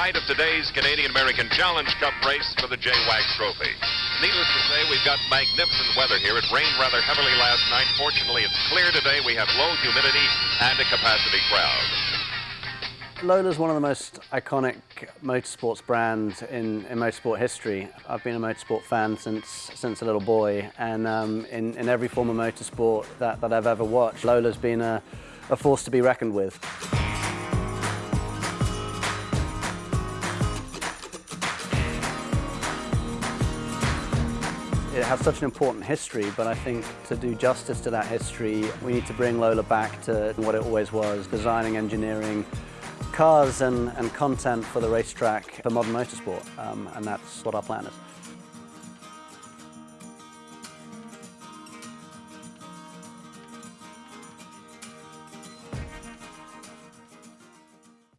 site of today's Canadian-American Challenge Cup race for the J-WAG Trophy. Needless to say, we've got magnificent weather here. It rained rather heavily last night. Fortunately, it's clear today. We have low humidity and a capacity crowd. Lola's one of the most iconic motorsports brands in, in motorsport history. I've been a motorsport fan since since a little boy, and um, in, in every form of motorsport that, that I've ever watched, Lola's been a, a force to be reckoned with. It has such an important history, but I think to do justice to that history, we need to bring Lola back to what it always was, designing, engineering, cars and, and content for the racetrack for modern motorsport, um, and that's what our plan is.